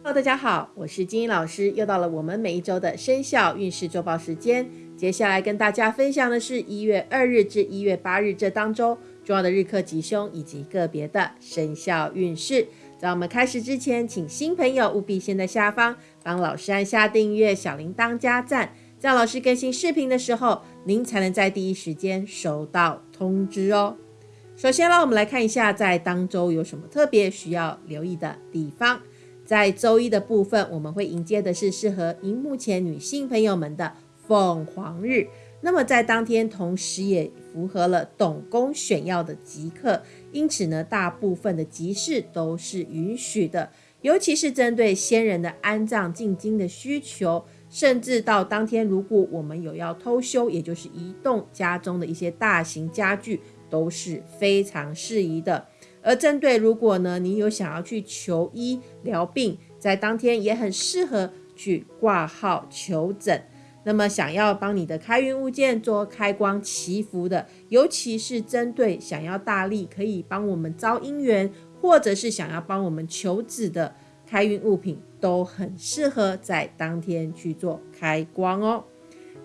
Hello，大家好，我是金英老师，又到了我们每一周的生肖运势周报时间。接下来跟大家分享的是一月二日至一月八日这当周重要的日课吉凶以及个别的生肖运势。在我们开始之前，请新朋友务必先在下方帮老师按下订阅、小铃铛加赞，这样老师更新视频的时候，您才能在第一时间收到通知哦。首先呢，我们来看一下在当周有什么特别需要留意的地方。在周一的部分，我们会迎接的是适合荧幕前女性朋友们的凤凰日。那么在当天，同时也符合了董公选要的吉刻，因此呢，大部分的集市都是允许的，尤其是针对先人的安葬进京的需求，甚至到当天，如果我们有要偷修，也就是移动家中的一些大型家具，都是非常适宜的。而针对如果呢，你有想要去求医疗病，在当天也很适合去挂号求诊。那么想要帮你的开运物件做开光祈福的，尤其是针对想要大力可以帮我们招姻缘，或者是想要帮我们求子的开运物品，都很适合在当天去做开光哦。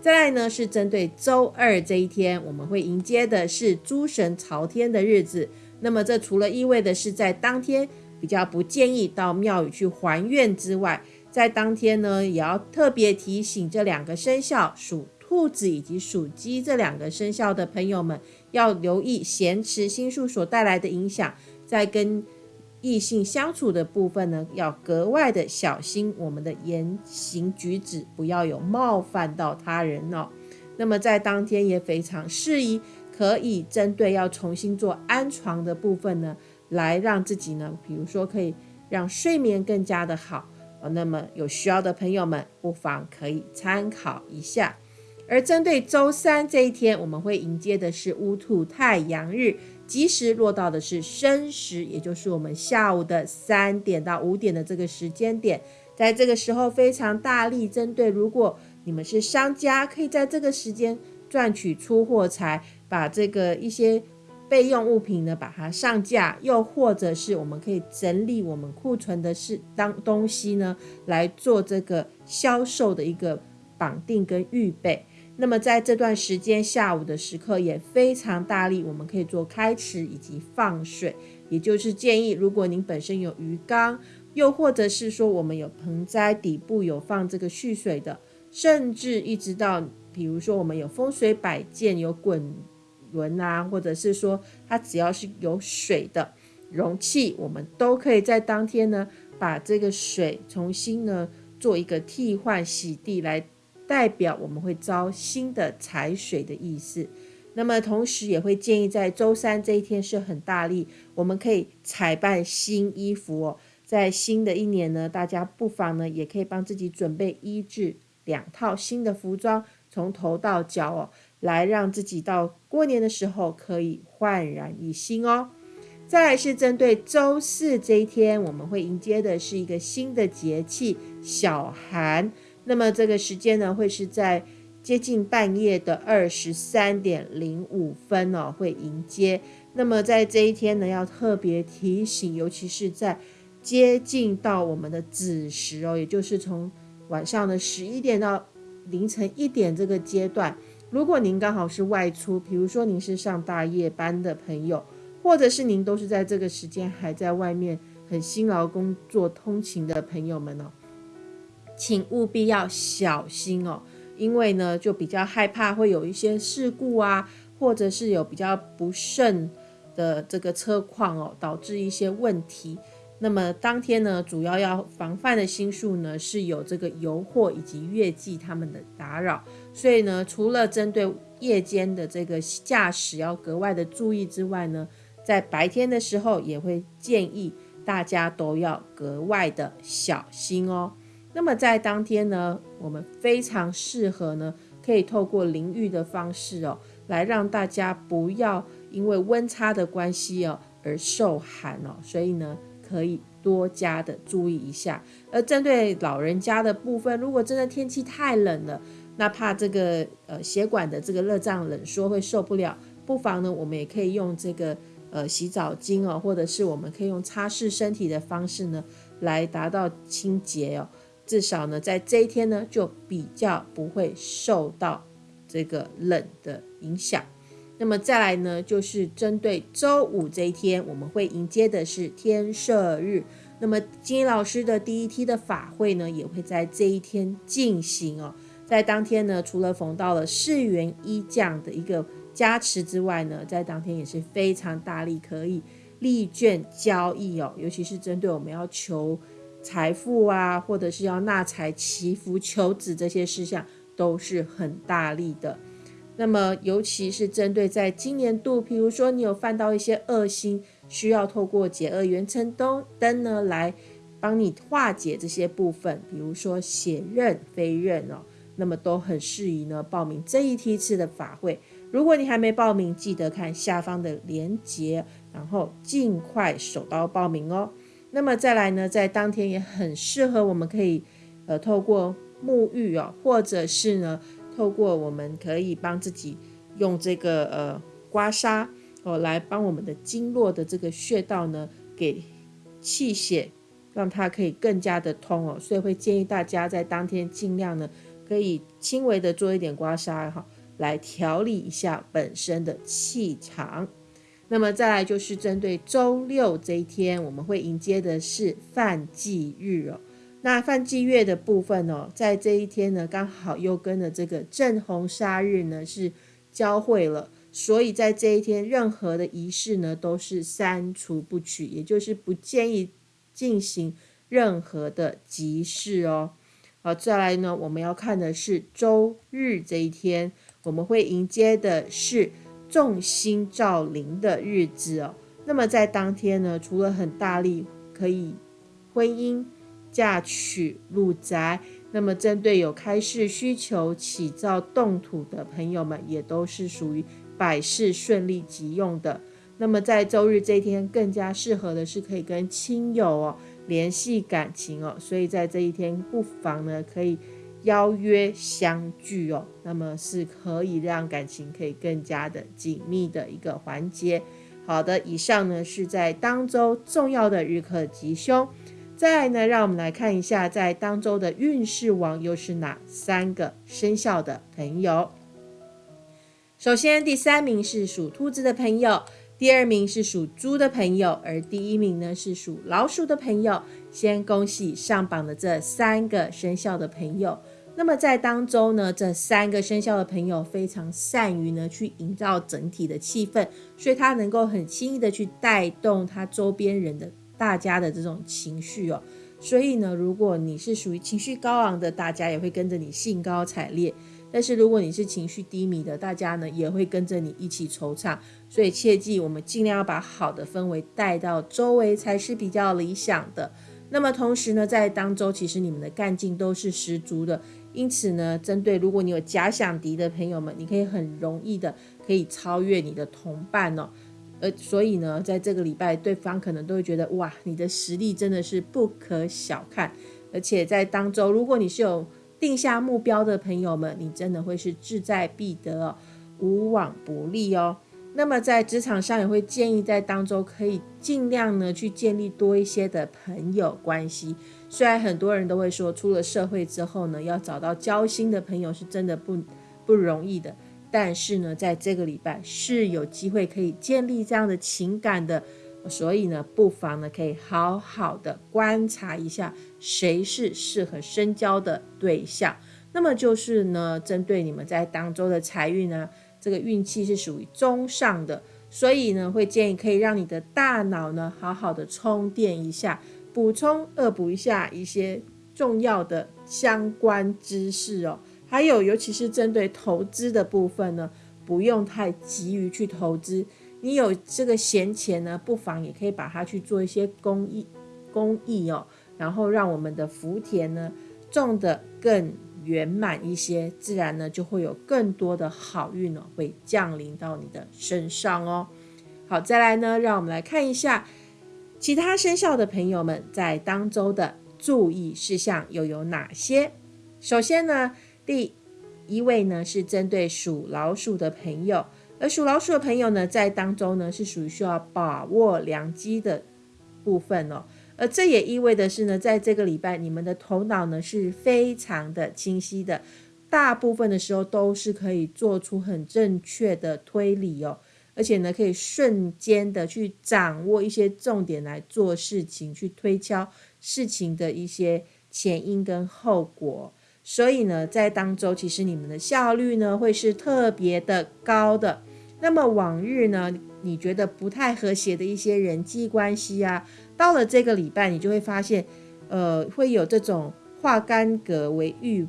再来呢，是针对周二这一天，我们会迎接的是诸神朝天的日子。那么这除了意味的是在当天比较不建议到庙宇去还愿之外，在当天呢也要特别提醒这两个生肖属兔子以及属鸡这两个生肖的朋友们，要留意咸池星宿所带来的影响，在跟异性相处的部分呢，要格外的小心我们的言行举止，不要有冒犯到他人哦。那么在当天也非常适宜。可以针对要重新做安床的部分呢，来让自己呢，比如说可以让睡眠更加的好，那么有需要的朋友们不妨可以参考一下。而针对周三这一天，我们会迎接的是乌兔太阳日，吉时落到的是申时，也就是我们下午的三点到五点的这个时间点。在这个时候非常大力针对，如果你们是商家，可以在这个时间。赚取出货财，把这个一些备用物品呢，把它上架，又或者是我们可以整理我们库存的是当东西呢，来做这个销售的一个绑定跟预备。那么在这段时间下午的时刻也非常大力，我们可以做开池以及放水，也就是建议，如果您本身有鱼缸，又或者是说我们有盆栽底部有放这个蓄水的，甚至一直到。比如说，我们有风水摆件，有滚轮啊，或者是说，它只要是有水的容器，我们都可以在当天呢，把这个水重新呢做一个替换洗涤，来代表我们会招新的财水的意思。那么同时也会建议在周三这一天是很大力，我们可以采办新衣服哦。在新的一年呢，大家不妨呢也可以帮自己准备一至两套新的服装。从头到脚哦，来让自己到过年的时候可以焕然一新哦。再来是针对周四这一天，我们会迎接的是一个新的节气小寒。那么这个时间呢，会是在接近半夜的二十三点零五分哦，会迎接。那么在这一天呢，要特别提醒，尤其是在接近到我们的子时哦，也就是从晚上的十一点到。凌晨一点这个阶段，如果您刚好是外出，比如说您是上大夜班的朋友，或者是您都是在这个时间还在外面很辛劳工作通勤的朋友们哦，请务必要小心哦，因为呢就比较害怕会有一些事故啊，或者是有比较不慎的这个车况哦，导致一些问题。那么当天呢，主要要防范的星数呢，是有这个油货以及月季他们的打扰，所以呢，除了针对夜间的这个驾驶要格外的注意之外呢，在白天的时候也会建议大家都要格外的小心哦。那么在当天呢，我们非常适合呢，可以透过淋浴的方式哦，来让大家不要因为温差的关系哦而受寒哦，所以呢。可以多加的注意一下，而针对老人家的部分，如果真的天气太冷了，那怕这个呃血管的这个热胀冷缩会受不了，不妨呢，我们也可以用这个呃洗澡巾哦，或者是我们可以用擦拭身体的方式呢，来达到清洁哦。至少呢，在这一天呢，就比较不会受到这个冷的影响。那么再来呢，就是针对周五这一天，我们会迎接的是天赦日。那么金老师的第一梯的法会呢，也会在这一天进行哦。在当天呢，除了逢到了四元一将的一个加持之外呢，在当天也是非常大力可以利券交易哦，尤其是针对我们要求。财富啊，或者是要纳财祈福求子这些事项，都是很大力的。那么，尤其是针对在今年度，比如说你有犯到一些恶心，需要透过解厄元辰灯灯呢来帮你化解这些部分，比如说血刃、飞刃哦，那么都很适宜呢报名这一梯次的法会。如果你还没报名，记得看下方的链接，然后尽快手刀报名哦。那么再来呢，在当天也很适合，我们可以呃透过沐浴哦，或者是呢透过我们可以帮自己用这个呃刮痧哦，来帮我们的经络的这个穴道呢给气血，让它可以更加的通哦。所以会建议大家在当天尽量呢可以轻微的做一点刮痧哈，来调理一下本身的气场。那么再来就是针对周六这一天，我们会迎接的是犯忌日哦。那犯忌月的部分哦，在这一天呢，刚好又跟了这个正红杀日呢是交汇了，所以在这一天，任何的仪式呢都是删除不取，也就是不建议进行任何的集市哦。好，再来呢，我们要看的是周日这一天，我们会迎接的是。众星照临的日子哦，那么在当天呢，除了很大力可以婚姻嫁娶入宅，那么针对有开市需求起造动土的朋友们，也都是属于百事顺利急用的。那么在周日这一天，更加适合的是可以跟亲友哦联系感情哦，所以在这一天不妨呢可以。邀约相聚哦，那么是可以让感情可以更加的紧密的一个环节。好的，以上呢是在当周重要的日课吉凶。再呢，让我们来看一下在当周的运势王又是哪三个生肖的朋友。首先，第三名是属兔子的朋友。第二名是属猪的朋友，而第一名呢是属老鼠的朋友。先恭喜上榜的这三个生肖的朋友。那么在当中呢，这三个生肖的朋友非常善于呢去营造整体的气氛，所以他能够很轻易的去带动他周边人的大家的这种情绪哦。所以呢，如果你是属于情绪高昂的，大家也会跟着你兴高采烈。但是如果你是情绪低迷的，大家呢也会跟着你一起惆怅，所以切记，我们尽量要把好的氛围带到周围才是比较理想的。那么同时呢，在当周其实你们的干劲都是十足的，因此呢，针对如果你有假想敌的朋友们，你可以很容易的可以超越你的同伴哦。呃，所以呢，在这个礼拜，对方可能都会觉得哇，你的实力真的是不可小看，而且在当周，如果你是有定下目标的朋友们，你真的会是志在必得，无往不利哦。那么在职场上也会建议在当中可以尽量呢去建立多一些的朋友关系。虽然很多人都会说出了社会之后呢，要找到交心的朋友是真的不不容易的，但是呢，在这个礼拜是有机会可以建立这样的情感的。所以呢，不妨呢可以好好的观察一下谁是适合深交的对象。那么就是呢，针对你们在当周的财运呢，这个运气是属于中上的，所以呢会建议可以让你的大脑呢好好的充电一下，补充恶补一下一些重要的相关知识哦。还有尤其是针对投资的部分呢，不用太急于去投资。你有这个闲钱呢，不妨也可以把它去做一些公益，公益哦，然后让我们的福田呢种得更圆满一些，自然呢就会有更多的好运哦，会降临到你的身上哦。好，再来呢，让我们来看一下其他生肖的朋友们在当周的注意事项又有哪些。首先呢，第一位呢是针对属老鼠的朋友。而属老鼠的朋友呢，在当周呢是属于需要把握良机的部分哦。而这也意味的是呢，在这个礼拜，你们的头脑呢是非常的清晰的，大部分的时候都是可以做出很正确的推理哦，而且呢，可以瞬间的去掌握一些重点来做事情，去推敲事情的一些前因跟后果。所以呢，在当周其实你们的效率呢会是特别的高的。那么往日呢，你觉得不太和谐的一些人际关系啊，到了这个礼拜，你就会发现，呃，会有这种化干戈为玉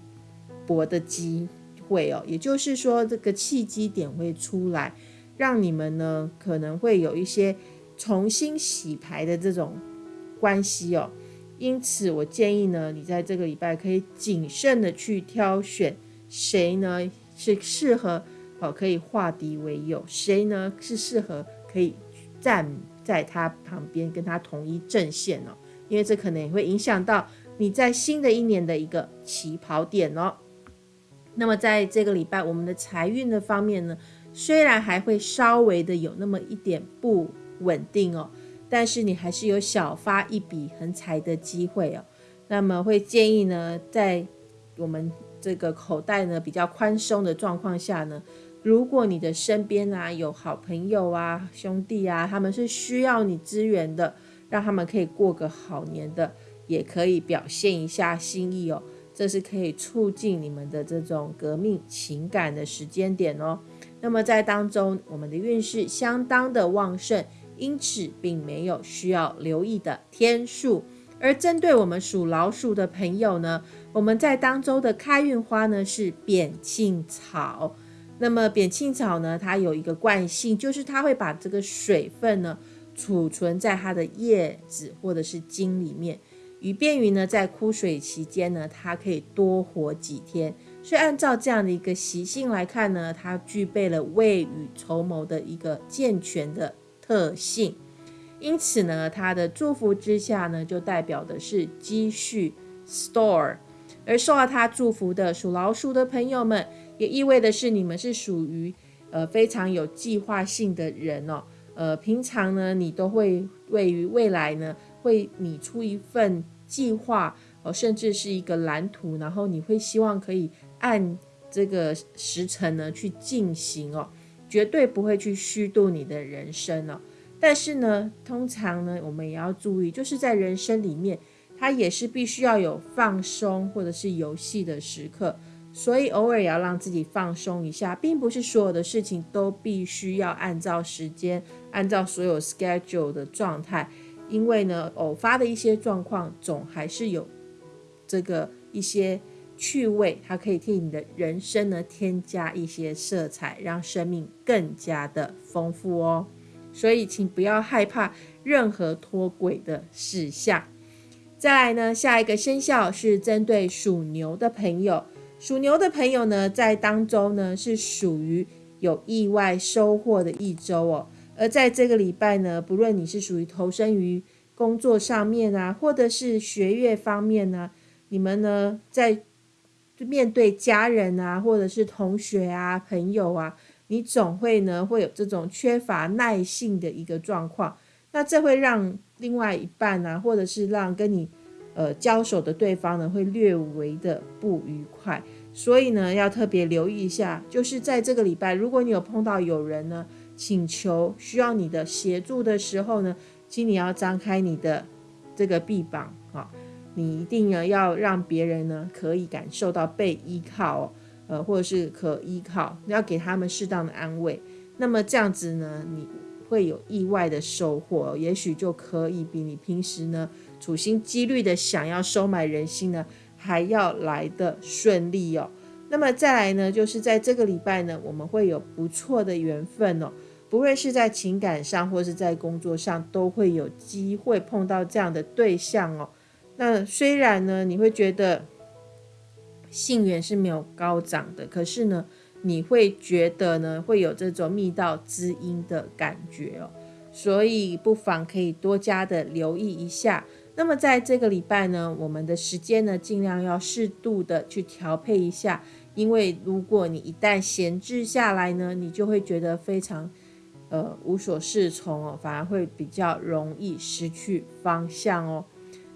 帛的机会哦。也就是说，这个契机点会出来，让你们呢可能会有一些重新洗牌的这种关系哦。因此，我建议呢，你在这个礼拜可以谨慎的去挑选谁呢是适合哦，可以化敌为友，谁呢是适合可以站在他旁边跟他同一阵线哦，因为这可能也会影响到你在新的一年的一个起跑点哦。那么在这个礼拜，我们的财运的方面呢，虽然还会稍微的有那么一点不稳定哦。但是你还是有小发一笔横财的机会哦，那么会建议呢，在我们这个口袋呢比较宽松的状况下呢，如果你的身边啊有好朋友啊、兄弟啊，他们是需要你支援的，让他们可以过个好年的，也可以表现一下心意哦，这是可以促进你们的这种革命情感的时间点哦。那么在当中，我们的运势相当的旺盛。因此，并没有需要留意的天数。而针对我们属老鼠的朋友呢，我们在当周的开运花呢是扁庆草。那么扁青草呢，它有一个惯性，就是它会把这个水分呢储存在它的叶子或者是茎里面，以便于呢在枯水期间呢，它可以多活几天。所以按照这样的一个习性来看呢，它具备了未雨绸缪的一个健全的。特性，因此呢，它的祝福之下呢，就代表的是积蓄 store，而受到它祝福的属老鼠的朋友们，也意味的是你们是属于呃非常有计划性的人哦，呃，平常呢，你都会位于未来呢，会拟出一份计划哦，甚至是一个蓝图，然后你会希望可以按这个时辰呢去进行哦。绝对不会去虚度你的人生哦。但是呢，通常呢，我们也要注意，就是在人生里面，它也是必须要有放松或者是游戏的时刻，所以偶尔也要让自己放松一下，并不是所有的事情都必须要按照时间、按照所有 schedule 的状态，因为呢，偶发的一些状况总还是有这个一些。趣味，它可以替你的人生呢添加一些色彩，让生命更加的丰富哦。所以，请不要害怕任何脱轨的事项。再来呢，下一个生肖是针对属牛的朋友。属牛的朋友呢，在当中呢是属于有意外收获的一周哦。而在这个礼拜呢，不论你是属于投身于工作上面啊，或者是学业方面呢，你们呢在面对家人啊，或者是同学啊、朋友啊，你总会呢会有这种缺乏耐性的一个状况。那这会让另外一半啊，或者是让跟你呃交手的对方呢，会略微的不愉快。所以呢，要特别留意一下，就是在这个礼拜，如果你有碰到有人呢请求需要你的协助的时候呢，请你要张开你的这个臂膀啊。你一定呢要让别人呢可以感受到被依靠，呃，或者是可依靠，要给他们适当的安慰。那么这样子呢，你会有意外的收获，也许就可以比你平时呢处心积虑的想要收买人心呢还要来的顺利哦。那么再来呢，就是在这个礼拜呢，我们会有不错的缘分哦，不论是在情感上或是在工作上，都会有机会碰到这样的对象哦。那虽然呢，你会觉得性缘是没有高涨的，可是呢，你会觉得呢，会有这种密道知音的感觉哦，所以不妨可以多加的留意一下。那么在这个礼拜呢，我们的时间呢，尽量要适度的去调配一下，因为如果你一旦闲置下来呢，你就会觉得非常呃无所适从哦，反而会比较容易失去方向哦。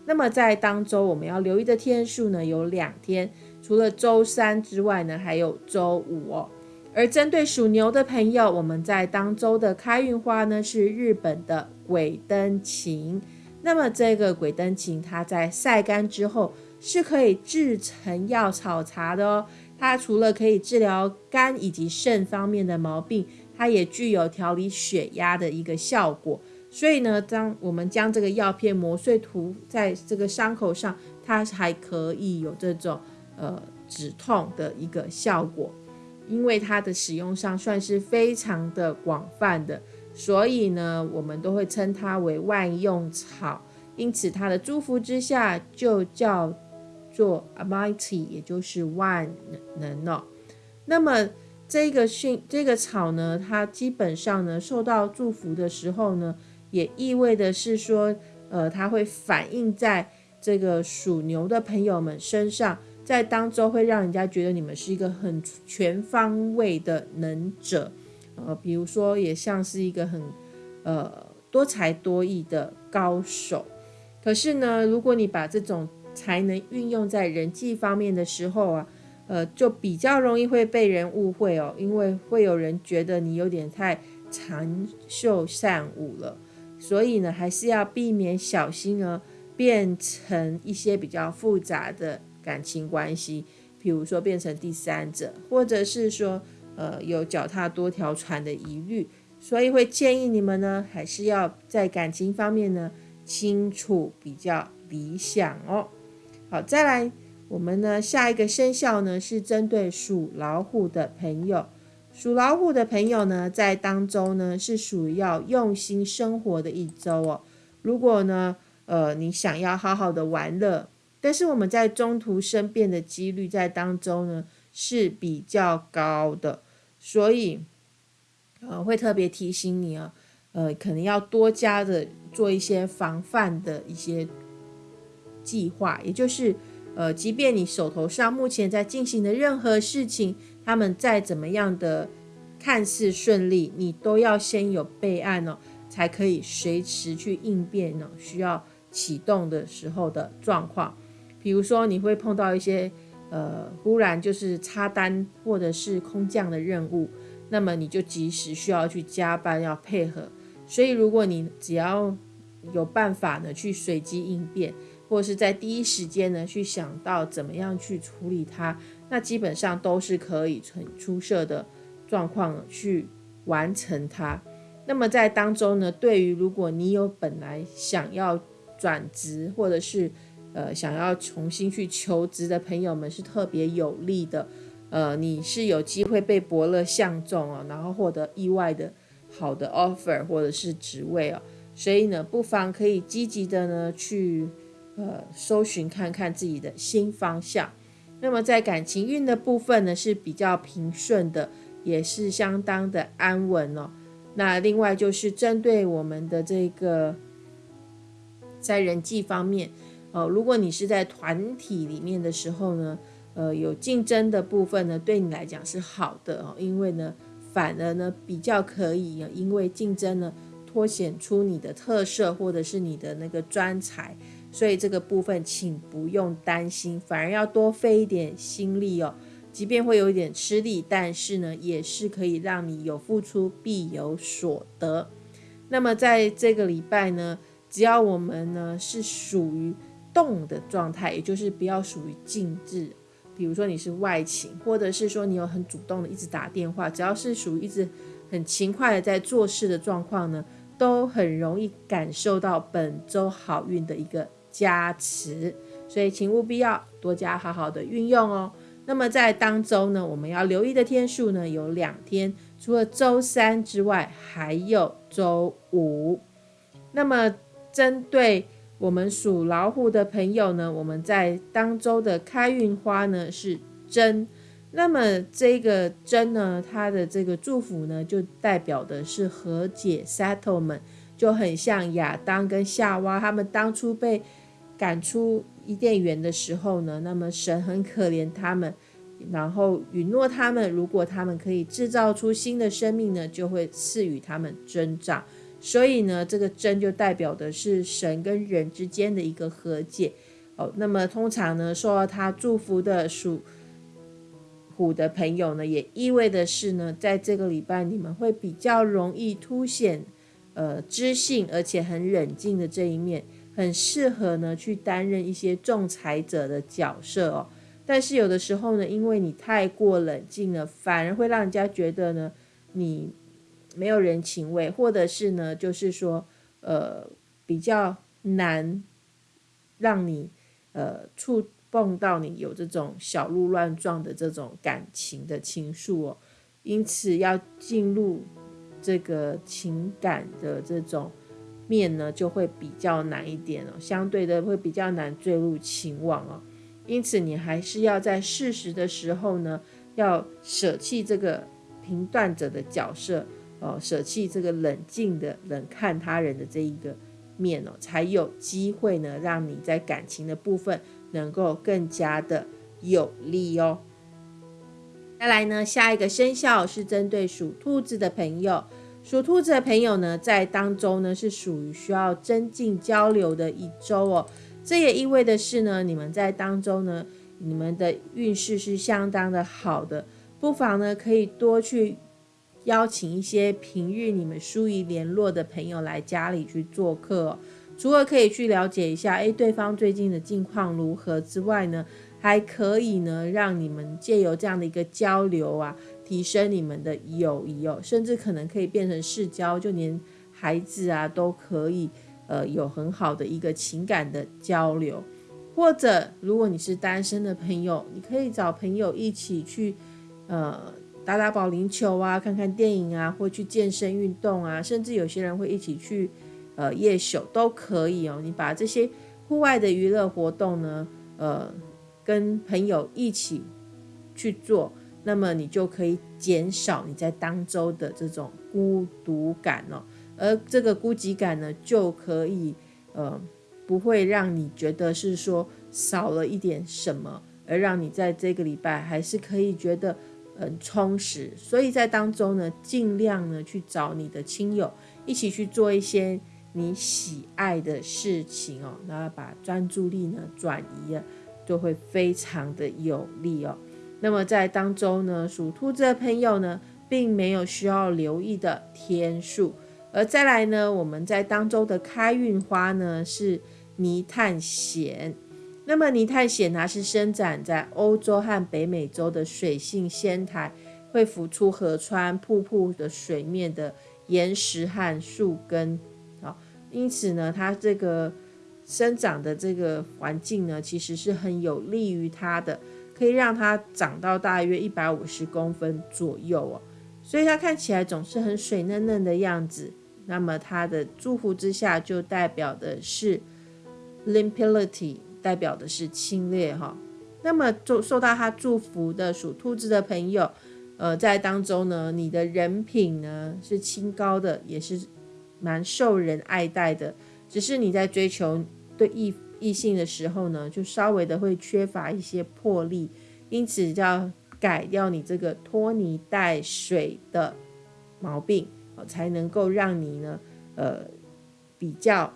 那么在当周我们要留意的天数呢，有两天，除了周三之外呢，还有周五哦。而针对属牛的朋友，我们在当周的开运花呢是日本的鬼灯芹。那么这个鬼灯芹，它在晒干之后是可以制成药草茶的哦。它除了可以治疗肝以及肾方面的毛病，它也具有调理血压的一个效果。所以呢，当我们将这个药片磨碎涂在这个伤口上，它还可以有这种呃止痛的一个效果。因为它的使用上算是非常的广泛的，所以呢，我们都会称它为万用草。因此，它的祝福之下就叫做 Almighty，也就是万能哦。那么这个训这个草呢，它基本上呢受到祝福的时候呢。也意味的是说，呃，它会反映在这个属牛的朋友们身上，在当中会让人家觉得你们是一个很全方位的能者，呃，比如说也像是一个很呃多才多艺的高手。可是呢，如果你把这种才能运用在人际方面的时候啊，呃，就比较容易会被人误会哦，因为会有人觉得你有点太长袖善舞了。所以呢，还是要避免小心哦，变成一些比较复杂的感情关系，比如说变成第三者，或者是说，呃，有脚踏多条船的疑虑。所以会建议你们呢，还是要在感情方面呢，清楚比较理想哦。好，再来，我们呢下一个生肖呢是针对属老虎的朋友。属老虎的朋友呢，在当周呢是属于要用心生活的一周哦。如果呢，呃，你想要好好的玩乐，但是我们在中途生变的几率在当周呢是比较高的，所以呃会特别提醒你啊，呃，可能要多加的做一些防范的一些计划，也就是呃，即便你手头上目前在进行的任何事情。他们再怎么样的看似顺利，你都要先有备案哦，才可以随时去应变呢。需要启动的时候的状况，比如说你会碰到一些呃忽然就是插单或者是空降的任务，那么你就及时需要去加班要配合。所以如果你只要有办法呢去随机应变，或者是在第一时间呢去想到怎么样去处理它。那基本上都是可以很出色的状况去完成它。那么在当中呢，对于如果你有本来想要转职或者是呃想要重新去求职的朋友们，是特别有利的。呃，你是有机会被伯乐相中哦，然后获得意外的好的 offer 或者是职位哦。所以呢，不妨可以积极的呢去呃搜寻看看自己的新方向。那么在感情运的部分呢，是比较平顺的，也是相当的安稳哦。那另外就是针对我们的这个在人际方面，呃，如果你是在团体里面的时候呢，呃，有竞争的部分呢，对你来讲是好的哦，因为呢，反而呢比较可以因为竞争呢，凸显出你的特色或者是你的那个专才。所以这个部分，请不用担心，反而要多费一点心力哦。即便会有一点吃力，但是呢，也是可以让你有付出必有所得。那么在这个礼拜呢，只要我们呢是属于动的状态，也就是不要属于静置。比如说你是外勤，或者是说你有很主动的一直打电话，只要是属于一直很勤快的在做事的状况呢，都很容易感受到本周好运的一个。加持，所以请务必要多加好好的运用哦。那么在当周呢，我们要留意的天数呢有两天，除了周三之外，还有周五。那么针对我们属老虎的朋友呢，我们在当周的开运花呢是针。那么这个针呢，它的这个祝福呢，就代表的是和解 （settlement），就很像亚当跟夏娃他们当初被。赶出伊甸园的时候呢，那么神很可怜他们，然后允诺他们，如果他们可以制造出新的生命呢，就会赐予他们增长。所以呢，这个真就代表的是神跟人之间的一个和解哦。那么通常呢，受到他祝福的属虎的朋友呢，也意味的是呢，在这个礼拜你们会比较容易凸显呃知性而且很冷静的这一面，很适合呢去担任一些仲裁者的角色哦。但是有的时候呢，因为你太过冷静了，反而会让人家觉得呢你。没有人情味，或者是呢，就是说，呃，比较难让你呃触碰到你有这种小鹿乱撞的这种感情的情愫哦，因此要进入这个情感的这种面呢，就会比较难一点哦，相对的会比较难坠入情网哦，因此你还是要在适时的时候呢，要舍弃这个评断者的角色。哦，舍弃这个冷静的冷看他人的这一个面哦，才有机会呢，让你在感情的部分能够更加的有利哦。再来呢，下一个生肖是针对属兔子的朋友，属兔子的朋友呢，在当中呢是属于需要增进交流的一周哦。这也意味的是呢，你们在当中呢，你们的运势是相当的好的，不妨呢可以多去。邀请一些平日你们疏于联络的朋友来家里去做客，除了可以去了解一下，诶，对方最近的近况如何之外呢，还可以呢，让你们借由这样的一个交流啊，提升你们的友谊哦，甚至可能可以变成世交，就连孩子啊都可以，呃，有很好的一个情感的交流。或者，如果你是单身的朋友，你可以找朋友一起去，呃。打打保龄球啊，看看电影啊，或去健身运动啊，甚至有些人会一起去呃夜宿都可以哦。你把这些户外的娱乐活动呢，呃，跟朋友一起去做，那么你就可以减少你在当周的这种孤独感哦。而这个孤寂感呢，就可以呃不会让你觉得是说少了一点什么，而让你在这个礼拜还是可以觉得。很充实，所以在当中呢，尽量呢去找你的亲友一起去做一些你喜爱的事情哦，然后把专注力呢转移啊，就会非常的有利哦。那么在当中呢，属兔子的朋友呢，并没有需要留意的天数，而再来呢，我们在当中的开运花呢是泥炭藓。那么泥炭藓它是生长在欧洲和北美洲的水性仙苔，会浮出河川、瀑布的水面的岩石和树根，好，因此呢，它这个生长的这个环境呢，其实是很有利于它的，可以让它长到大约一百五十公分左右哦，所以它看起来总是很水嫩嫩的样子。那么它的祝福之下，就代表的是 limpidity。代表的是侵略哈，那么受受到他祝福的属兔子的朋友，呃，在当中呢，你的人品呢是清高的，也是蛮受人爱戴的。只是你在追求对异异性的时候呢，就稍微的会缺乏一些魄力，因此要改掉你这个拖泥带水的毛病，才能够让你呢，呃，比较。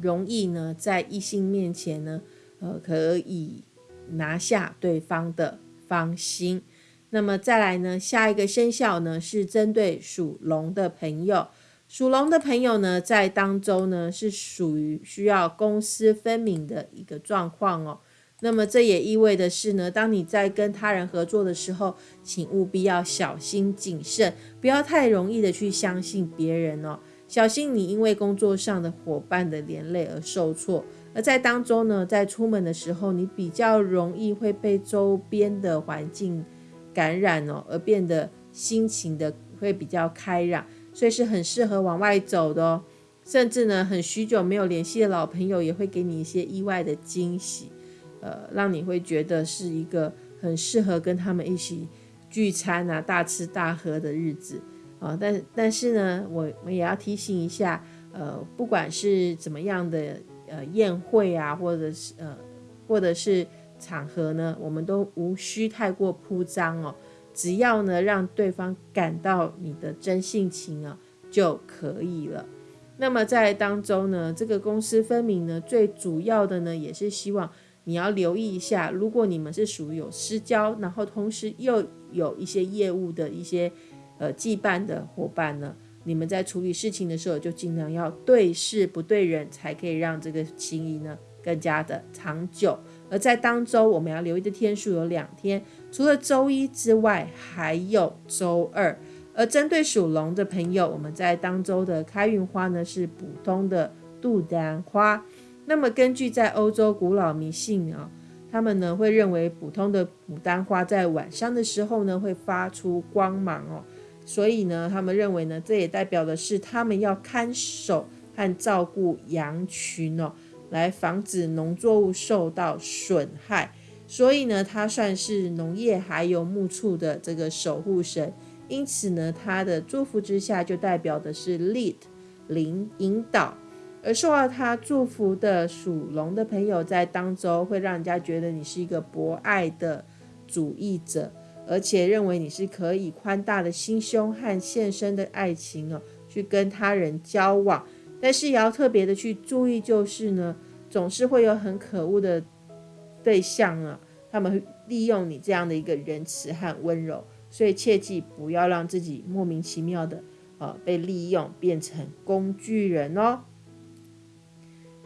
容易呢，在异性面前呢，呃，可以拿下对方的芳心。那么再来呢，下一个生肖呢是针对属龙的朋友。属龙的朋友呢，在当中呢是属于需要公私分明的一个状况哦。那么这也意味的是呢，当你在跟他人合作的时候，请务必要小心谨慎，不要太容易的去相信别人哦。小心你因为工作上的伙伴的连累而受挫，而在当中呢，在出门的时候，你比较容易会被周边的环境感染哦，而变得心情的会比较开朗，所以是很适合往外走的哦。甚至呢，很许久没有联系的老朋友也会给你一些意外的惊喜，呃，让你会觉得是一个很适合跟他们一起聚餐啊、大吃大喝的日子。啊，但但是呢，我我也要提醒一下，呃，不管是怎么样的呃宴会啊，或者是呃或者是场合呢，我们都无需太过铺张哦，只要呢让对方感到你的真性情啊，就可以了。那么在当中呢，这个公私分明呢，最主要的呢，也是希望你要留意一下，如果你们是属于有私交，然后同时又有一些业务的一些呃羁绊的伙伴呢，你们在处理事情的时候，就尽量要对事不对人，才可以让这个情谊呢更加的长久。而在当周我们要留意的天数有两天，除了周一之外，还有周二。而针对属龙的朋友，我们在当周的开运花呢是普通的杜丹花。那么根据在欧洲古老迷信啊，他们呢会认为普通的牡丹花在晚上的时候呢会发出光芒哦，所以呢他们认为呢这也代表的是他们要看守和照顾羊群哦，来防止农作物受到损害。所以呢，他算是农业还有牧畜的这个守护神。因此呢，他的祝福之下就代表的是 lead 领引导，而受到他祝福的属龙的朋友在当中会让人家觉得你是一个博爱的主义者，而且认为你是可以宽大的心胸和献身的爱情哦，去跟他人交往。但是也要特别的去注意，就是呢，总是会有很可恶的对象啊，他们利用你这样的一个仁慈和温柔。所以切记不要让自己莫名其妙的呃被利用变成工具人哦。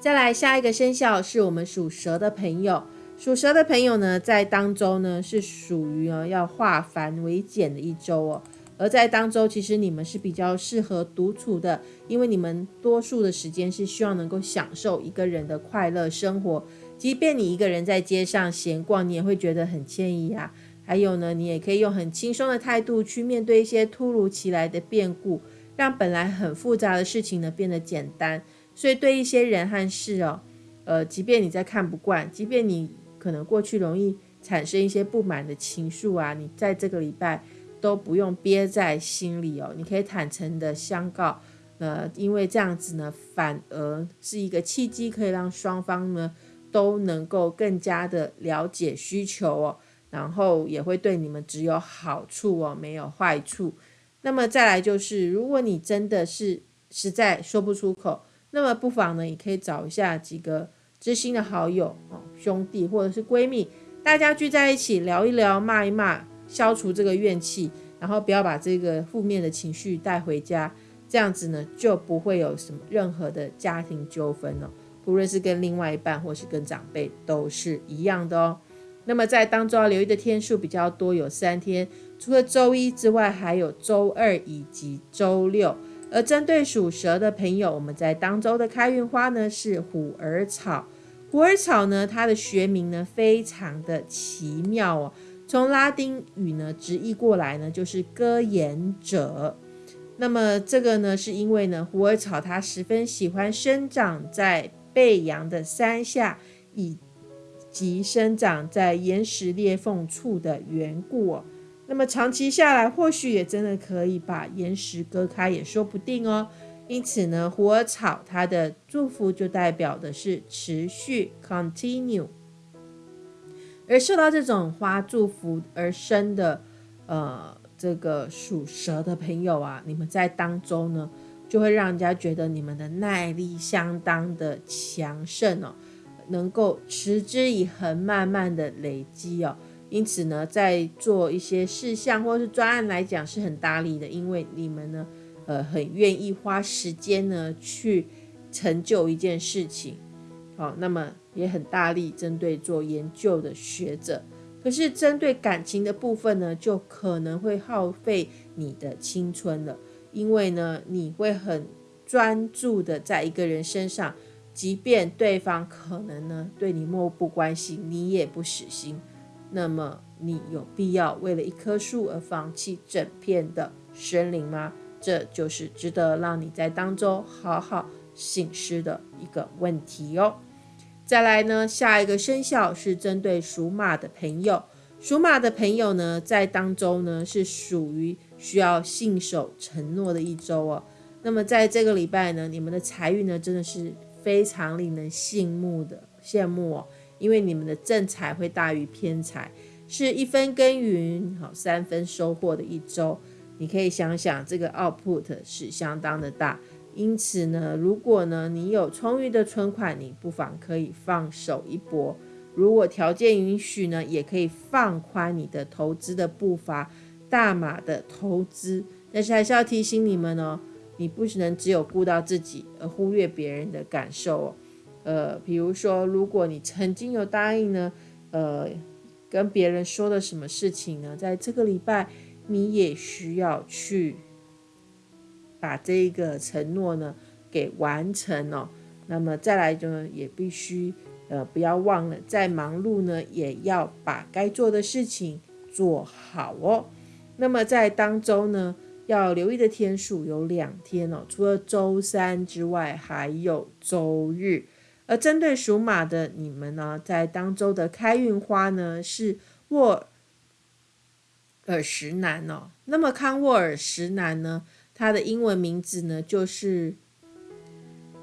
再来下一个生肖是我们属蛇的朋友，属蛇的朋友呢在当周呢是属于啊要化繁为简的一周哦。而在当周其实你们是比较适合独处的，因为你们多数的时间是希望能够享受一个人的快乐生活，即便你一个人在街上闲逛，你也会觉得很惬意啊。还有呢，你也可以用很轻松的态度去面对一些突如其来的变故，让本来很复杂的事情呢变得简单。所以对一些人和事哦，呃，即便你在看不惯，即便你可能过去容易产生一些不满的情绪啊，你在这个礼拜都不用憋在心里哦，你可以坦诚的相告，呃，因为这样子呢，反而是一个契机，可以让双方呢都能够更加的了解需求哦。然后也会对你们只有好处哦，没有坏处。那么再来就是，如果你真的是实在说不出口，那么不妨呢，也可以找一下几个知心的好友哦，兄弟或者是闺蜜，大家聚在一起聊一聊，骂一骂，消除这个怨气，然后不要把这个负面的情绪带回家，这样子呢，就不会有什么任何的家庭纠纷了。不论是跟另外一半或是跟长辈，都是一样的哦。那么在当中要留意的天数比较多，有三天，除了周一之外，还有周二以及周六。而针对属蛇的朋友，我们在当周的开运花呢是虎耳草。虎耳草呢，它的学名呢非常的奇妙哦，从拉丁语呢直译过来呢就是歌言者。那么这个呢是因为呢虎耳草它十分喜欢生长在背阳的山下，以及生长在岩石裂缝处的缘故哦，那么长期下来，或许也真的可以把岩石割开，也说不定哦。因此呢，虎耳草它的祝福就代表的是持续 （continue）。而受到这种花祝福而生的，呃，这个属蛇的朋友啊，你们在当中呢，就会让人家觉得你们的耐力相当的强盛哦。能够持之以恒，慢慢的累积哦。因此呢，在做一些事项或是专案来讲是很大力的，因为你们呢，呃，很愿意花时间呢去成就一件事情。好，那么也很大力针对做研究的学者。可是针对感情的部分呢，就可能会耗费你的青春了，因为呢，你会很专注的在一个人身上。即便对方可能呢对你漠不关心，你也不死心，那么你有必要为了一棵树而放弃整片的森林吗？这就是值得让你在当中好好醒思的一个问题哦。再来呢，下一个生肖是针对属马的朋友，属马的朋友呢在当中呢是属于需要信守承诺的一周哦。那么在这个礼拜呢，你们的财运呢真的是。非常令人羡慕的羡慕哦，因为你们的正财会大于偏财，是一分耕耘好三分收获的一周。你可以想想这个 output 是相当的大。因此呢，如果呢你有充裕的存款，你不妨可以放手一搏。如果条件允许呢，也可以放宽你的投资的步伐，大码的投资。但是还是要提醒你们哦，你不能只有顾到自己，而忽略别人的感受哦。呃，比如说，如果你曾经有答应呢，呃，跟别人说的什么事情呢，在这个礼拜你也需要去。把这个承诺呢给完成哦，那么再来呢也必须呃不要忘了，在忙碌呢也要把该做的事情做好哦。那么在当周呢要留意的天数有两天哦，除了周三之外，还有周日。而针对属马的你们呢，在当周的开运花呢是沃尔石南哦。那么康沃尔石南呢？它的英文名字呢，就是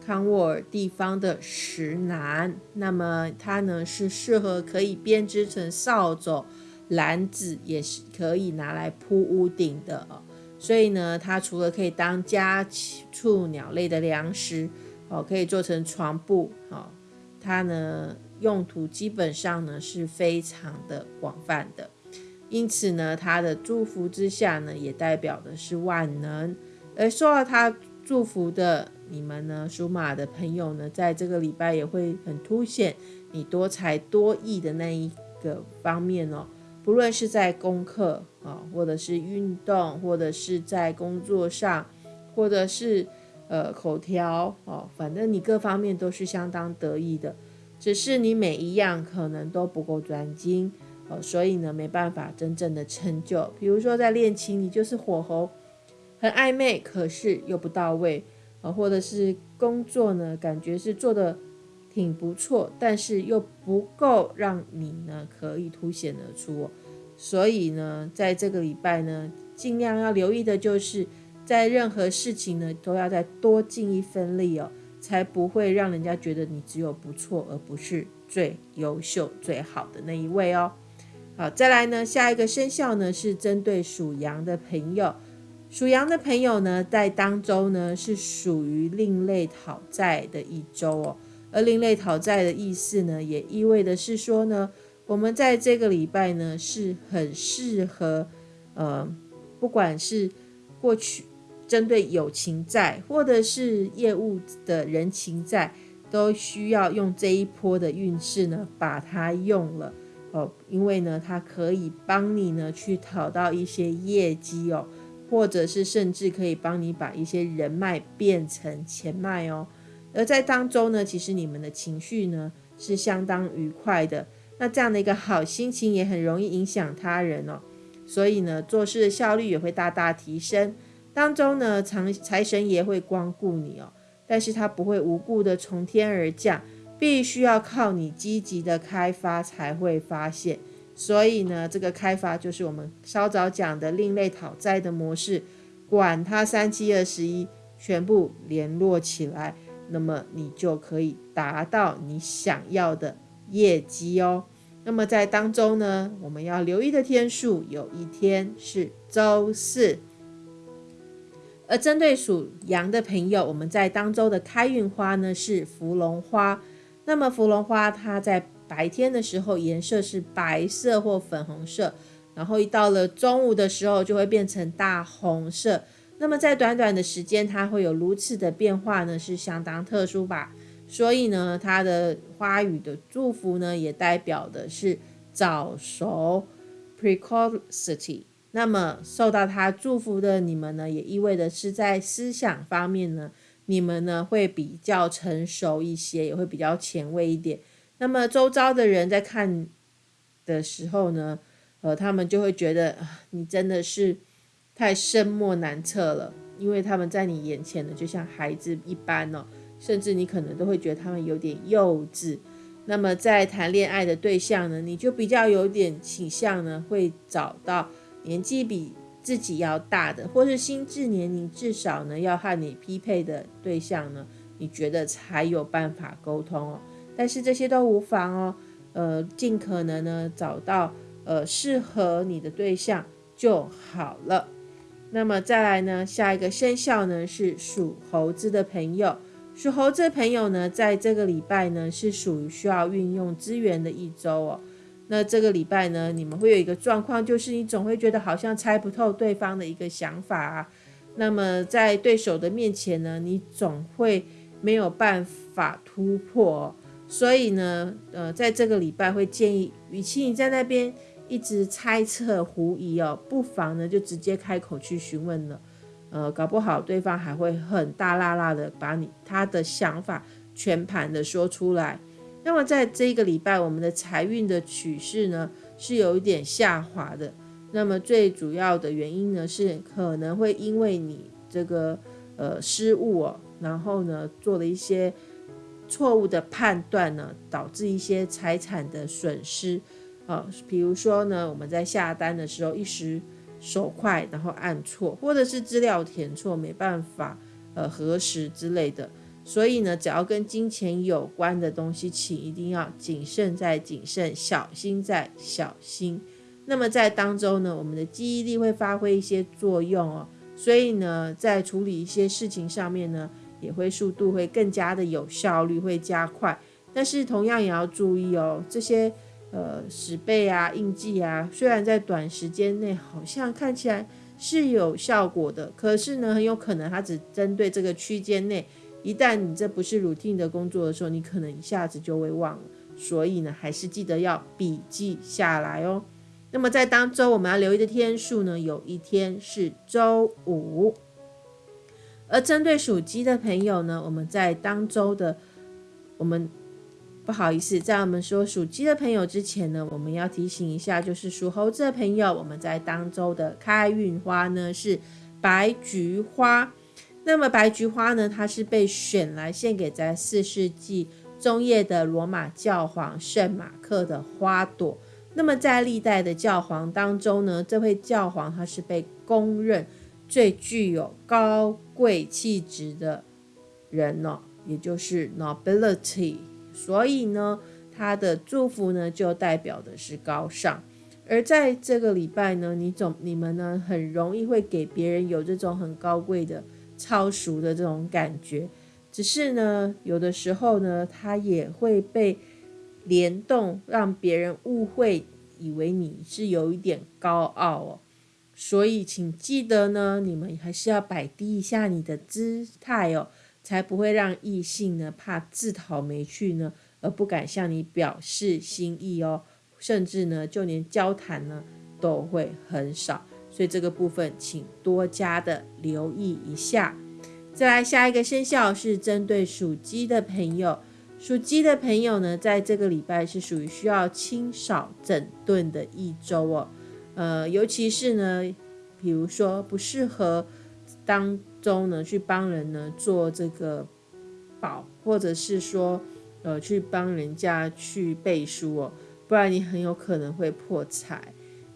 康沃尔地方的石楠。那么它呢是适合可以编织成扫帚、篮子，也是可以拿来铺屋顶的哦。所以呢，它除了可以当家畜鸟类的粮食哦，可以做成床布哦。它呢用途基本上呢是非常的广泛的。因此呢，他的祝福之下呢，也代表的是万能。而受到他祝福的你们呢，属马的朋友呢，在这个礼拜也会很凸显你多才多艺的那一个方面哦。不论是在功课啊，或者是运动，或者是在工作上，或者是呃口条哦，反正你各方面都是相当得意的。只是你每一样可能都不够专精。所以呢，没办法真正的成就。比如说在恋情，你就是火候很暧昧，可是又不到位啊；或者是工作呢，感觉是做的挺不错，但是又不够让你呢可以凸显而出。所以呢，在这个礼拜呢，尽量要留意的就是，在任何事情呢，都要再多尽一分力哦，才不会让人家觉得你只有不错，而不是最优秀、最好的那一位哦。好，再来呢，下一个生肖呢是针对属羊的朋友。属羊的朋友呢，在当周呢是属于另类讨债的一周哦。而另类讨债的意思呢，也意味的是说呢，我们在这个礼拜呢是很适合，呃，不管是过去针对友情债，或者是业务的人情债，都需要用这一波的运势呢，把它用了。哦，因为呢，它可以帮你呢去讨到一些业绩哦，或者是甚至可以帮你把一些人脉变成钱脉哦。而在当中呢，其实你们的情绪呢是相当愉快的，那这样的一个好心情也很容易影响他人哦，所以呢，做事的效率也会大大提升。当中呢，财财神爷会光顾你哦，但是他不会无故的从天而降。必须要靠你积极的开发才会发现，所以呢，这个开发就是我们稍早讲的另类讨债的模式，管它三七二十一，全部联络起来，那么你就可以达到你想要的业绩哦。那么在当中呢，我们要留意的天数，有一天是周四，而针对属羊的朋友，我们在当周的开运花呢是芙蓉花。那么芙蓉花，它在白天的时候颜色是白色或粉红色，然后一到了中午的时候就会变成大红色。那么在短短的时间，它会有如此的变化呢，是相当特殊吧？所以呢，它的花语的祝福呢，也代表的是早熟 （precocity）。那么受到它祝福的你们呢，也意味着是在思想方面呢。你们呢会比较成熟一些，也会比较前卫一点。那么周遭的人在看的时候呢，呃，他们就会觉得你真的是太深莫难测了，因为他们在你眼前呢，就像孩子一般哦，甚至你可能都会觉得他们有点幼稚。那么在谈恋爱的对象呢，你就比较有点倾向呢，会找到年纪比。自己要大的，或是心智年龄至少呢要和你匹配的对象呢，你觉得才有办法沟通哦。但是这些都无妨哦，呃，尽可能呢找到呃适合你的对象就好了。那么再来呢，下一个生肖呢是属猴子的朋友。属猴子的朋友呢，在这个礼拜呢是属于需要运用资源的一周哦。那这个礼拜呢，你们会有一个状况，就是你总会觉得好像猜不透对方的一个想法啊。那么在对手的面前呢，你总会没有办法突破。所以呢，呃，在这个礼拜会建议，与其你在那边一直猜测狐疑哦，不妨呢就直接开口去询问了。呃，搞不好对方还会很大辣辣的把你他的想法全盘的说出来。那么在这一个礼拜，我们的财运的趋势呢是有一点下滑的。那么最主要的原因呢是可能会因为你这个呃失误哦，然后呢做了一些。错误的判断呢，导致一些财产的损失啊，比如说呢，我们在下单的时候一时手快，然后按错，或者是资料填错，没办法呃核实之类的。所以呢，只要跟金钱有关的东西，请一定要谨慎再谨慎，小心再小心。那么在当中呢，我们的记忆力会发挥一些作用哦，所以呢，在处理一些事情上面呢。也会速度会更加的有效率，会加快。但是同样也要注意哦，这些呃十倍啊、印记啊，虽然在短时间内好像看起来是有效果的，可是呢，很有可能它只针对这个区间内。一旦你这不是 routine 的工作的时候，你可能一下子就会忘了。所以呢，还是记得要笔记下来哦。那么在当周我们要留意的天数呢，有一天是周五。而针对属鸡的朋友呢，我们在当周的，我们不好意思，在我们说属鸡的朋友之前呢，我们要提醒一下，就是属猴子的朋友，我们在当周的开运花呢是白菊花。那么白菊花呢，它是被选来献给在四世纪中叶的罗马教皇圣马克的花朵。那么在历代的教皇当中呢，这位教皇他是被公认。最具有高贵气质的人呢，也就是 nobility，所以呢，他的祝福呢就代表的是高尚。而在这个礼拜呢，你总你们呢很容易会给别人有这种很高贵的、超俗的这种感觉。只是呢，有的时候呢，他也会被联动，让别人误会，以为你是有一点高傲哦。所以，请记得呢，你们还是要摆低一下你的姿态哦，才不会让异性呢怕自讨没趣呢，而不敢向你表示心意哦，甚至呢，就连交谈呢都会很少。所以这个部分，请多加的留意一下。再来，下一个生肖是针对属鸡的朋友，属鸡的朋友呢，在这个礼拜是属于需要清扫整顿的一周哦。呃，尤其是呢，比如说不适合当中呢去帮人呢做这个保，或者是说呃去帮人家去背书哦，不然你很有可能会破财。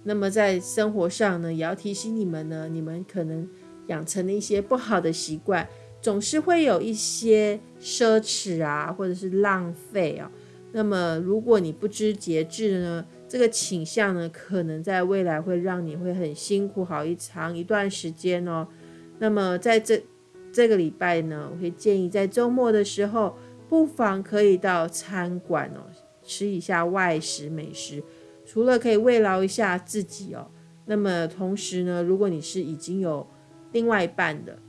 那么在生活上呢，也要提醒你们呢，你们可能养成了一些不好的习惯，总是会有一些奢侈啊，或者是浪费啊。那么如果你不知节制呢？这个倾向呢，可能在未来会让你会很辛苦，好一长一段时间哦。那么在这这个礼拜呢，我会建议在周末的时候，不妨可以到餐馆哦，吃一下外食美食，除了可以慰劳一下自己哦，那么同时呢，如果你是已经有另外一半的，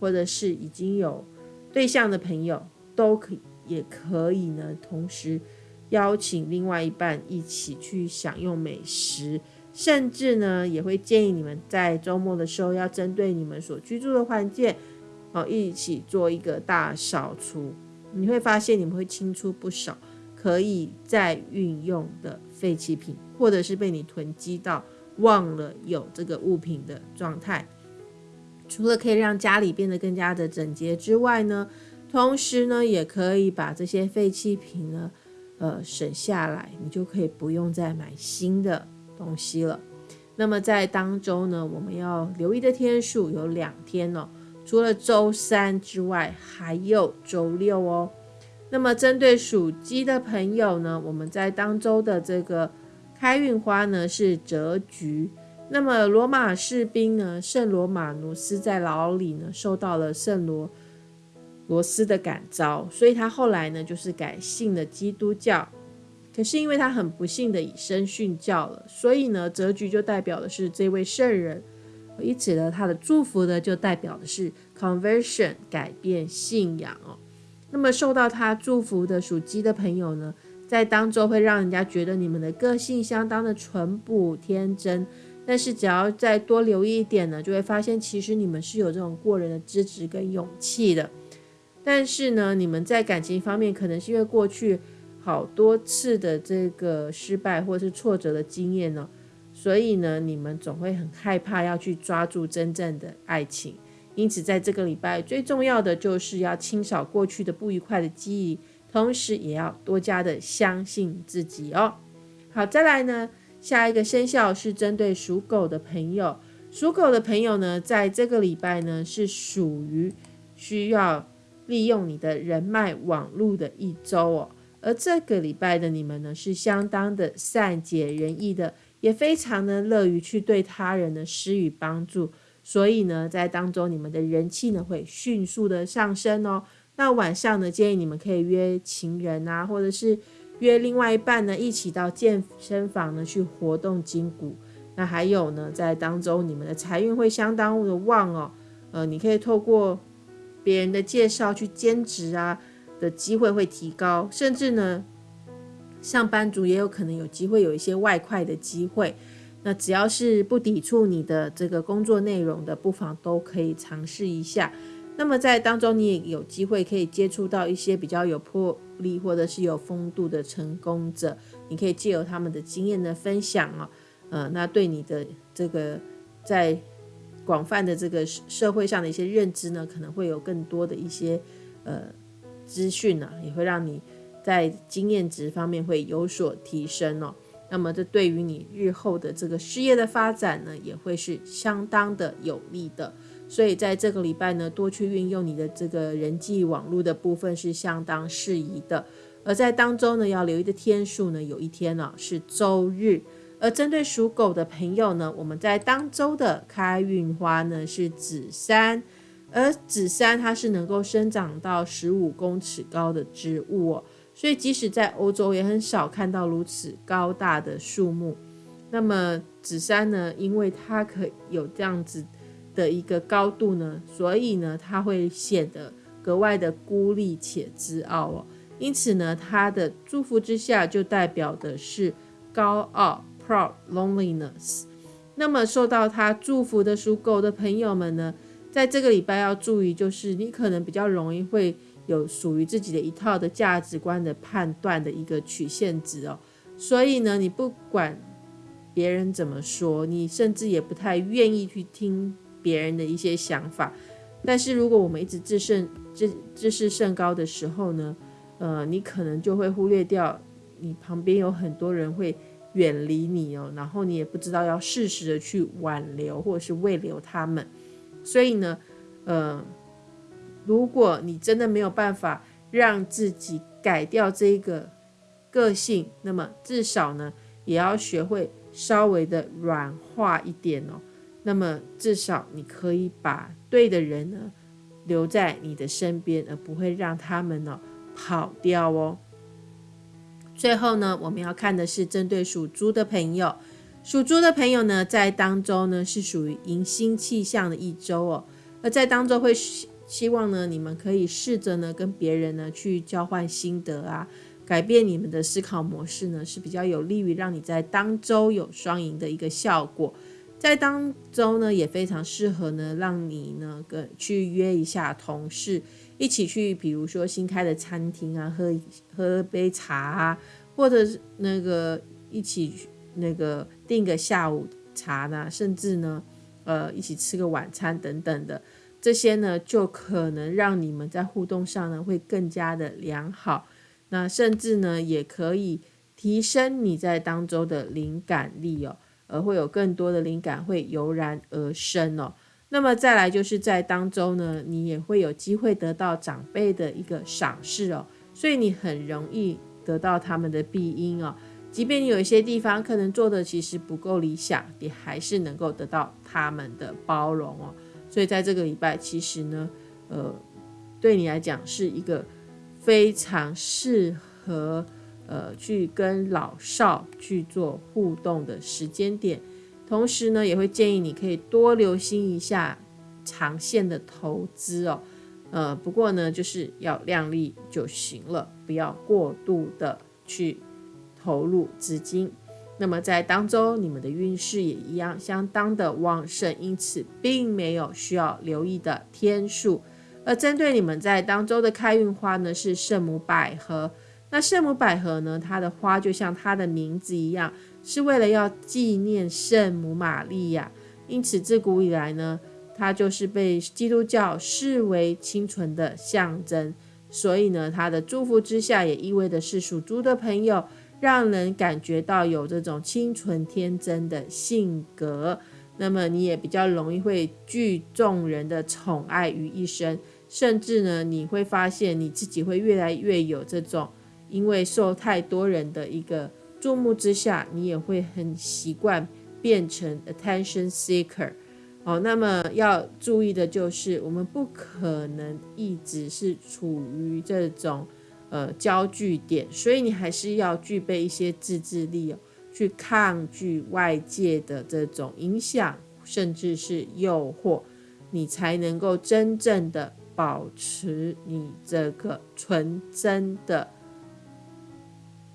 或者是已经有对象的朋友，都可以也可以呢，同时。邀请另外一半一起去享用美食，甚至呢，也会建议你们在周末的时候要针对你们所居住的环境，哦，一起做一个大扫除。你会发现你们会清出不少可以再运用的废弃品，或者是被你囤积到忘了有这个物品的状态。除了可以让家里变得更加的整洁之外呢，同时呢，也可以把这些废弃品呢。呃，省下来，你就可以不用再买新的东西了。那么在当周呢，我们要留意的天数有两天哦，除了周三之外，还有周六哦。那么针对属鸡的朋友呢，我们在当周的这个开运花呢是折菊。那么罗马士兵呢，圣罗马努斯在牢里呢，受到了圣罗罗斯的感召，所以他后来呢，就是改信了基督教。可是因为他很不幸的以身殉教了，所以呢，折菊就代表的是这位圣人，以此呢，他的祝福呢，就代表的是 conversion 改变信仰哦。那么受到他祝福的属鸡的朋友呢，在当中会让人家觉得你们的个性相当的淳朴天真。但是只要再多留意一点呢，就会发现其实你们是有这种过人的资质跟勇气的。但是呢，你们在感情方面可能是因为过去好多次的这个失败或是挫折的经验呢，所以呢，你们总会很害怕要去抓住真正的爱情。因此，在这个礼拜最重要的就是要清扫过去的不愉快的记忆，同时也要多加的相信自己哦。好，再来呢。下一个生肖是针对属狗的朋友，属狗的朋友呢，在这个礼拜呢是属于需要利用你的人脉网络的一周哦。而这个礼拜的你们呢，是相当的善解人意的，也非常的乐于去对他人的施予帮助，所以呢，在当中你们的人气呢会迅速的上升哦。那晚上呢，建议你们可以约情人啊，或者是。约另外一半呢，一起到健身房呢去活动筋骨。那还有呢，在当中你们的财运会相当的旺哦。呃，你可以透过别人的介绍去兼职啊的机会会提高，甚至呢，上班族也有可能有机会有一些外快的机会。那只要是不抵触你的这个工作内容的，不妨都可以尝试一下。那么在当中，你也有机会可以接触到一些比较有魄力或者是有风度的成功者，你可以借由他们的经验的分享哦，呃，那对你的这个在广泛的这个社会上的一些认知呢，可能会有更多的一些呃资讯呢，也会让你在经验值方面会有所提升哦。那么这对于你日后的这个事业的发展呢，也会是相当的有利的。所以在这个礼拜呢，多去运用你的这个人际网络的部分是相当适宜的。而在当中呢，要留意的天数呢，有一天呢是周日。而针对属狗的朋友呢，我们在当周的开运花呢是紫杉，而紫杉它是能够生长到十五公尺高的植物哦，所以即使在欧洲也很少看到如此高大的树木。那么紫杉呢，因为它可有这样子。的一个高度呢，所以呢，它会显得格外的孤立且自傲哦。因此呢，它的祝福之下就代表的是高傲 （proud loneliness）。那么受到他祝福的属狗的朋友们呢，在这个礼拜要注意，就是你可能比较容易会有属于自己的一套的价值观的判断的一个曲线值哦。所以呢，你不管别人怎么说，你甚至也不太愿意去听。别人的一些想法，但是如果我们一直自胜、自自视甚高的时候呢，呃，你可能就会忽略掉你旁边有很多人会远离你哦，然后你也不知道要适时的去挽留或者是慰留他们。所以呢，呃，如果你真的没有办法让自己改掉这个个性，那么至少呢，也要学会稍微的软化一点哦。那么至少你可以把对的人呢留在你的身边，而不会让他们呢跑掉哦。最后呢，我们要看的是针对属猪的朋友，属猪的朋友呢在当中呢是属于迎新气象的一周哦，而在当中会希望呢你们可以试着呢跟别人呢去交换心得啊，改变你们的思考模式呢是比较有利于让你在当周有双赢的一个效果。在当中呢，也非常适合呢，让你呢跟去约一下同事，一起去，比如说新开的餐厅啊，喝喝杯茶啊，或者是那个一起那个订个下午茶呢，甚至呢，呃，一起吃个晚餐等等的，这些呢，就可能让你们在互动上呢会更加的良好，那甚至呢，也可以提升你在当中的灵感力哦。而会有更多的灵感会油然而生哦。那么再来就是在当中呢，你也会有机会得到长辈的一个赏识哦，所以你很容易得到他们的庇荫哦。即便你有一些地方可能做的其实不够理想，你还是能够得到他们的包容哦。所以在这个礼拜，其实呢，呃，对你来讲是一个非常适合呃去跟老少去做互动的时间点。同时呢，也会建议你可以多留心一下长线的投资哦。呃，不过呢，就是要量力就行了，不要过度的去投入资金。那么在当周，你们的运势也一样相当的旺盛，因此并没有需要留意的天数。而针对你们在当周的开运花呢，是圣母百合。那圣母百合呢，它的花就像它的名字一样。是为了要纪念圣母玛利亚，因此自古以来呢，它就是被基督教视为清纯的象征。所以呢，它的祝福之下，也意味着是属猪的朋友，让人感觉到有这种清纯天真的性格。那么你也比较容易会聚众人的宠爱于一身，甚至呢，你会发现你自己会越来越有这种因为受太多人的一个。注目之下，你也会很习惯变成 attention seeker。哦，那么要注意的就是，我们不可能一直是处于这种呃焦距点，所以你还是要具备一些自制力哦，去抗拒外界的这种影响，甚至是诱惑，你才能够真正的保持你这个纯真的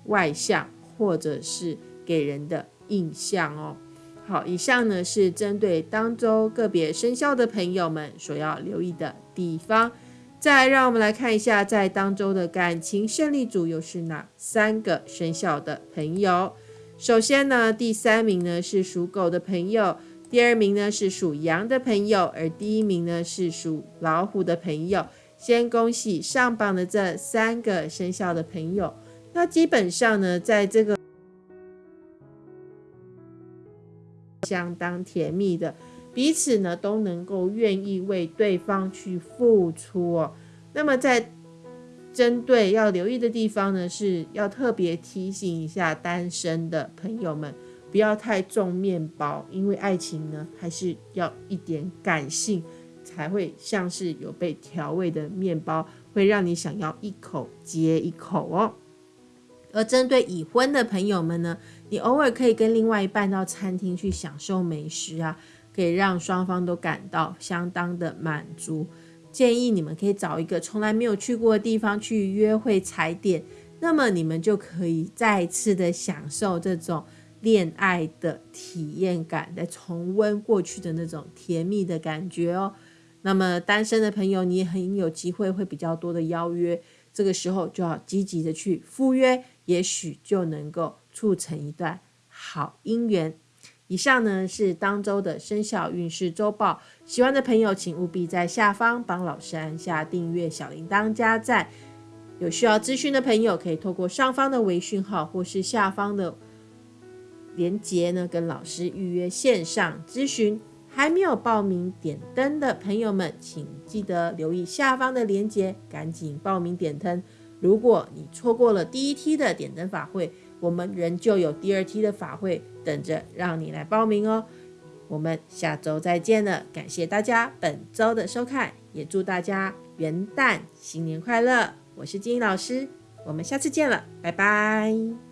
外向。或者是给人的印象哦。好，以上呢是针对当周个别生肖的朋友们所要留意的地方。再让我们来看一下，在当周的感情胜利组又是哪三个生肖的朋友？首先呢，第三名呢是属狗的朋友，第二名呢是属羊的朋友，而第一名呢是属老虎的朋友。先恭喜上榜的这三个生肖的朋友。那基本上呢，在这个相当甜蜜的彼此呢，都能够愿意为对方去付出哦。那么在针对要留意的地方呢，是要特别提醒一下单身的朋友们，不要太重面包，因为爱情呢，还是要一点感性，才会像是有被调味的面包，会让你想要一口接一口哦。而针对已婚的朋友们呢，你偶尔可以跟另外一半到餐厅去享受美食啊，可以让双方都感到相当的满足。建议你们可以找一个从来没有去过的地方去约会踩点，那么你们就可以再次的享受这种恋爱的体验感，再重温过去的那种甜蜜的感觉哦。那么单身的朋友，你也很有机会会比较多的邀约。这个时候就要积极的去赴约，也许就能够促成一段好姻缘。以上呢是当周的生肖运势周报，喜欢的朋友请务必在下方帮老师按下订阅、小铃铛加赞。有需要咨询的朋友，可以透过上方的微讯号或是下方的连接呢，跟老师预约线上咨询。还没有报名点灯的朋友们，请记得留意下方的链接，赶紧报名点灯。如果你错过了第一期的点灯法会，我们仍旧有第二期的法会等着让你来报名哦。我们下周再见了，感谢大家本周的收看，也祝大家元旦新年快乐。我是金英老师，我们下次见了，拜拜。